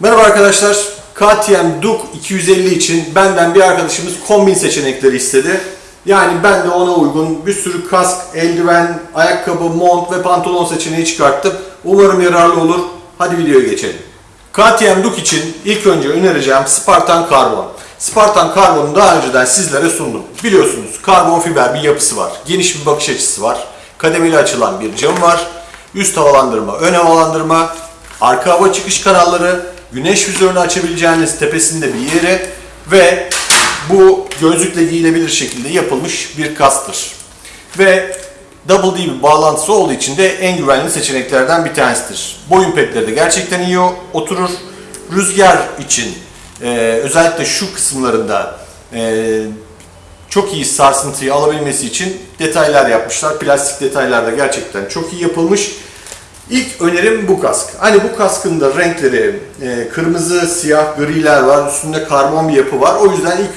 Merhaba arkadaşlar. KTM Duke 250 için benden bir arkadaşımız kombin seçenekleri istedi. Yani ben de ona uygun bir sürü kask, eldiven, ayakkabı, mont ve pantolon seçeneği çıkarttım. Umarım yararlı olur. Hadi videoya geçelim. KTM Duke için ilk önce önereceğim Spartan Carbon. Spartan Carbon'u daha önceden sizlere sundum. Biliyorsunuz karbon fiber bir yapısı var. Geniş bir bakış açısı var. Kademeli açılan bir cam var. Üst havalandırma, ön havalandırma, arka hava çıkış kanalları, güneş vizörünü açabileceğiniz tepesinde bir yeri ve bu gözlükle giyilebilir şekilde yapılmış bir kastır. Ve Double D bir bağlantısı olduğu için de en güvenli seçeneklerden bir tanesidir. Boyun petleri de gerçekten iyi oturur. Rüzgar için e, özellikle şu kısımlarında e, çok iyi sarsıntıyı alabilmesi için detaylar yapmışlar. Plastik detaylar da gerçekten çok iyi yapılmış. İlk önerim bu kask. Hani bu kaskın da renkleri e, kırmızı, siyah, griler var. Üstünde karbon bir yapı var. O yüzden ilk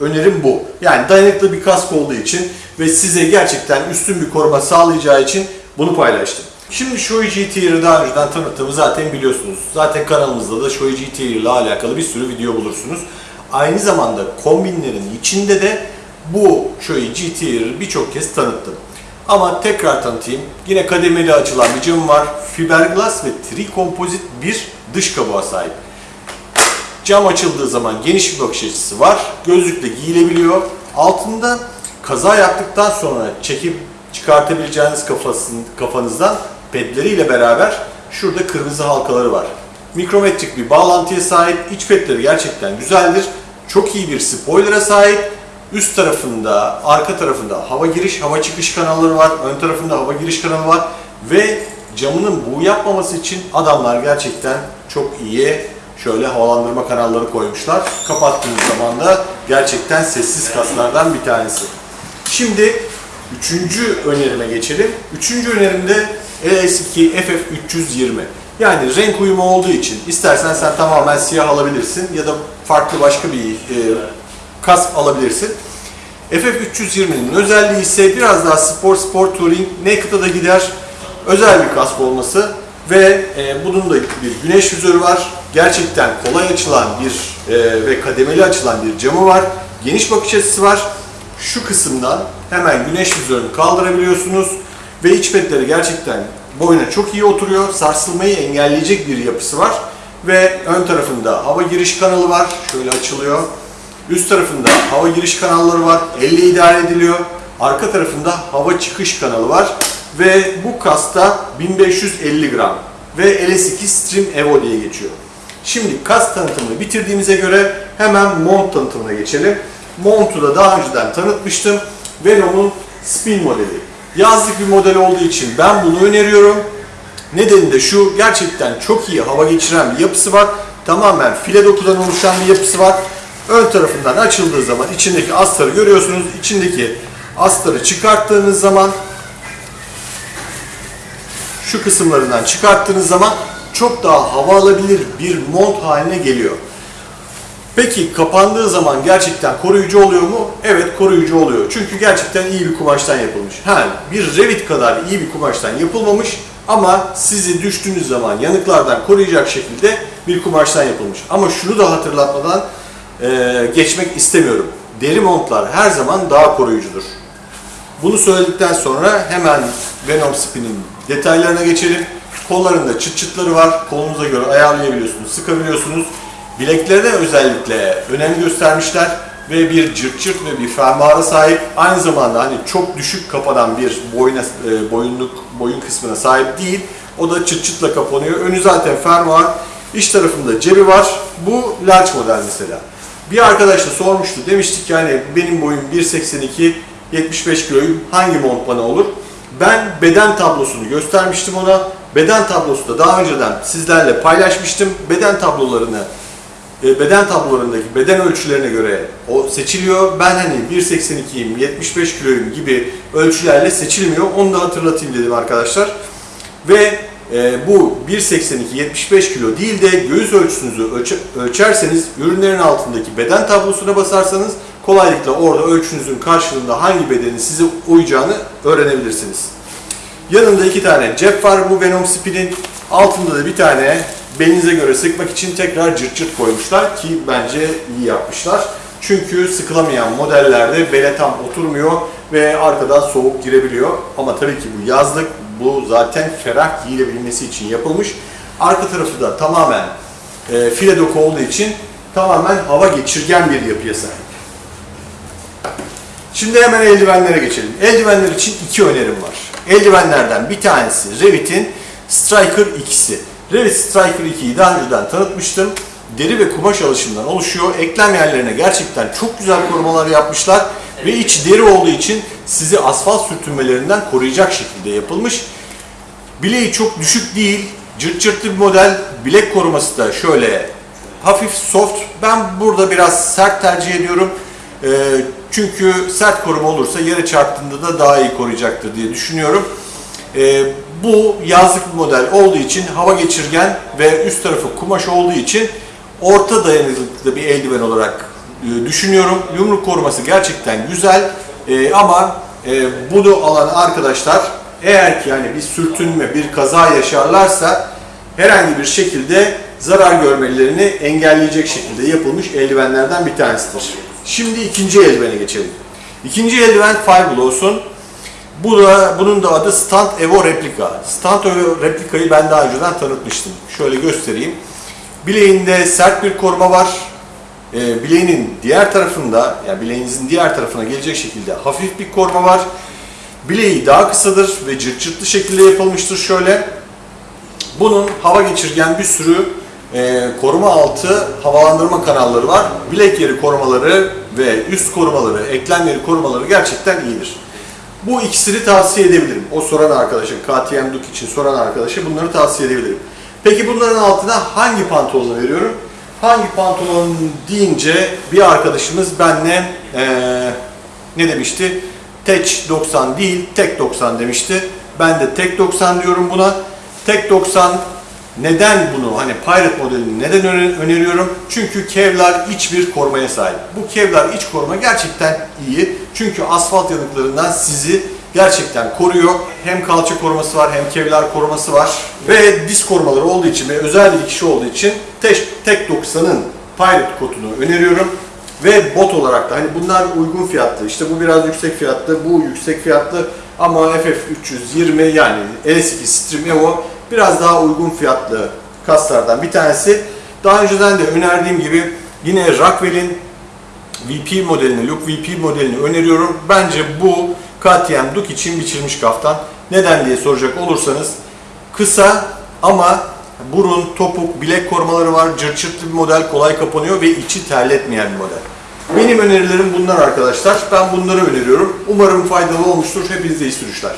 önerim bu. Yani dayanıklı bir kask olduğu için ve size gerçekten üstün bir koruma sağlayacağı için bunu paylaştım. Şimdi Shoei GTR'ı daha önceden tanıttığımı zaten biliyorsunuz. Zaten kanalımızda da Shoei GTR ile alakalı bir sürü video bulursunuz. Aynı zamanda kombinlerin içinde de bu Shoei GTR'ı birçok kez tanıttım. Ama tekrar tanıtayım. Yine kademeli açılan bir cam var. Fiberglass ve trikompozit bir dış kabuğa sahip. Cam açıldığı zaman geniş bir bakış açısı var. Gözlükle giyilebiliyor. Altında kaza yaptıktan sonra çekip çıkartabileceğiniz kafasın, kafanızdan pedleriyle beraber şurada kırmızı halkaları var. Mikrometrik bir bağlantıya sahip. İç pedleri gerçekten güzeldir. Çok iyi bir spoiler'a sahip. Üst tarafında, arka tarafında hava giriş, hava çıkış kanalları var. Ön tarafında hava giriş kanalı var. Ve camının buğu yapmaması için adamlar gerçekten çok iyi şöyle havalandırma kanalları koymuşlar. Kapattığınız zaman da gerçekten sessiz kaslardan bir tanesi. Şimdi üçüncü önerime geçelim. Üçüncü önerimde LS2 FF320. Yani renk uyumu olduğu için istersen sen tamamen siyah alabilirsin ya da farklı başka bir e, kask alabilirsin. FF320'nin özelliği ise biraz daha spor spor touring naked'a da gider. Özel bir kask olması ve e, bunun da bir güneş vizörü var. Gerçekten kolay açılan bir e, ve kademeli açılan bir camı var. Geniş bakış açısı var. Şu kısımdan hemen güneş vizörünü kaldırabiliyorsunuz ve iç petleri gerçekten boyuna çok iyi oturuyor. Sarsılmayı engelleyecek bir yapısı var ve ön tarafında hava giriş kanalı var. Şöyle açılıyor. Üst tarafında hava giriş kanalları var. Elle idare ediliyor. Arka tarafında hava çıkış kanalı var. Ve bu kasta 1550 gram. Ve LS2 Stream Evo diye geçiyor. Şimdi kas tanıtımını bitirdiğimize göre hemen mont tanıtımına geçelim. Montu da daha önceden tanıtmıştım. Venom'un Spin modeli. Yazlık bir model olduğu için ben bunu öneriyorum. Nedeni de şu, gerçekten çok iyi hava geçiren bir yapısı var. Tamamen file dokudan oluşan bir yapısı var. Ön tarafından açıldığı zaman içindeki astarı görüyorsunuz. İçindeki astarı çıkarttığınız zaman şu kısımlarından çıkarttığınız zaman çok daha hava alabilir bir mont haline geliyor. Peki kapandığı zaman gerçekten koruyucu oluyor mu? Evet koruyucu oluyor. Çünkü gerçekten iyi bir kumaştan yapılmış. Ha, bir Revit kadar iyi bir kumaştan yapılmamış ama sizi düştüğünüz zaman yanıklardan koruyacak şekilde bir kumaştan yapılmış. Ama şunu da hatırlatmadan e, geçmek istemiyorum. Deri montlar her zaman daha koruyucudur. Bunu söyledikten sonra hemen Venom Spin'in detaylarına geçelim. Kollarında çıt çıtları var. Kolunuza göre ayarlayabiliyorsunuz, sıkabiliyorsunuz. Bileklerine özellikle önem göstermişler ve bir cırt cırt ve bir fermuara sahip. Aynı zamanda hani çok düşük kapanan bir boyuna, e, boyunluk boyun kısmına sahip değil. O da çıt çıtla kapanıyor. Önü zaten fermuar. İç tarafında cebi var. Bu large model mesela. Bir arkadaş da sormuştu. Demiştik ki hani benim boyum 1.82, 75 kiloyum. Hangi mont bana olur? Ben beden tablosunu göstermiştim ona. Beden tablosu da daha önceden sizlerle paylaşmıştım. Beden tablolarını e, beden tablolarındaki beden ölçülerine göre o seçiliyor. Ben hani 1.82'yim, 75 kiloyum gibi ölçülerle seçilmiyor. Onu da hatırlatayım dedim arkadaşlar. Ve e, bu 1.82-75 kilo değil de göğüs ölçüsünüzü ölçe, ölçerseniz ürünlerin altındaki beden tablosuna basarsanız kolaylıkla orada ölçünüzün karşılığında hangi bedenin size uyacağını öğrenebilirsiniz. Yanında iki tane cep var bu Venom Spin'in. Altında da bir tane belinize göre sıkmak için tekrar cırt cırt koymuşlar ki bence iyi yapmışlar. Çünkü sıkılamayan modellerde bele tam oturmuyor ve arkadan soğuk girebiliyor. Ama tabii ki bu yazlık, bu zaten ferah giyilebilmesi için yapılmış. Arka tarafı da tamamen e, file doku olduğu için tamamen hava geçirgen bir yapıya sahip. Şimdi hemen eldivenlere geçelim. Eldivenler için iki önerim var. Eldivenlerden bir tanesi Revit'in Striker 2'si. Revit Striker 2'yi daha önceden tanıtmıştım. Deri ve kumaş alışımından oluşuyor. Eklem yerlerine gerçekten çok güzel korumalar yapmışlar. Ve iç deri olduğu için sizi asfalt sürtünmelerinden koruyacak şekilde yapılmış. Bileği çok düşük değil. Cırt cırtlı bir model. Bilek koruması da şöyle hafif soft. Ben burada biraz sert tercih ediyorum. Ee, çünkü sert koruma olursa yere çarptığında da daha iyi koruyacaktır diye düşünüyorum. Ee, bu yazlık bir model olduğu için hava geçirgen ve üst tarafı kumaş olduğu için orta dayanıklılıklı bir eldiven olarak e, düşünüyorum. Yumruk koruması gerçekten güzel E, ama e, bunu alan arkadaşlar eğer ki yani bir sürtünme, bir kaza yaşarlarsa herhangi bir şekilde zarar görmelerini engelleyecek şekilde yapılmış eldivenlerden bir tanesidir. Şimdi ikinci eldivene geçelim. İkinci eldiven Fireblows'un bu da, bunun da adı Stunt Evo Replika. Stunt Evo Replika'yı ben daha önceden tanıtmıştım. Şöyle göstereyim. Bileğinde sert bir koruma var. E, bileğinin diğer tarafında, yani bileğinizin diğer tarafına gelecek şekilde hafif bir koruma var. Bileği daha kısadır ve cırt cırtlı şekilde yapılmıştır şöyle. Bunun hava geçirgen bir sürü e, koruma altı havalandırma kanalları var. Bilek yeri korumaları ve üst korumaları, eklem yeri korumaları gerçekten iyidir. Bu ikisini tavsiye edebilirim. O soran arkadaşa, KTM Duke için soran arkadaşa bunları tavsiye edebilirim. Peki bunların altına hangi pantolonu veriyorum? Hangi pantolon deyince bir arkadaşımız benle eee, ne demişti? Tech 90 değil, Tek 90 demişti. Ben de Tek 90 diyorum buna. Tek 90 neden bunu hani Pirate modelini neden öne- öneriyorum? Çünkü Kevlar iç bir korumaya sahip. Bu Kevlar iç koruma gerçekten iyi. Çünkü asfalt yanıklarından sizi gerçekten koruyor. Hem kalça koruması var hem Kevlar koruması var. Ve diz korumaları olduğu için ve özel bir dikişi olduğu için Tek, Tek 90'ın Pirate kotunu öneriyorum. Ve bot olarak da hani bunlar uygun fiyatlı. İşte bu biraz yüksek fiyatlı, bu yüksek fiyatlı ama FF320 yani LS2 Stream Evo biraz daha uygun fiyatlı kaslardan bir tanesi. Daha önceden de önerdiğim gibi yine Rockwell'in VP modelini, Look VP modelini öneriyorum. Bence bu KTM Duke için biçilmiş kaftan. Neden diye soracak olursanız kısa ama burun, topuk, bilek korumaları var. Cırt cırtlı bir model, kolay kapanıyor ve içi terletmeyen bir model. Benim önerilerim bunlar arkadaşlar. Ben bunları öneriyorum. Umarım faydalı olmuştur. Hepinize iyi sürüşler.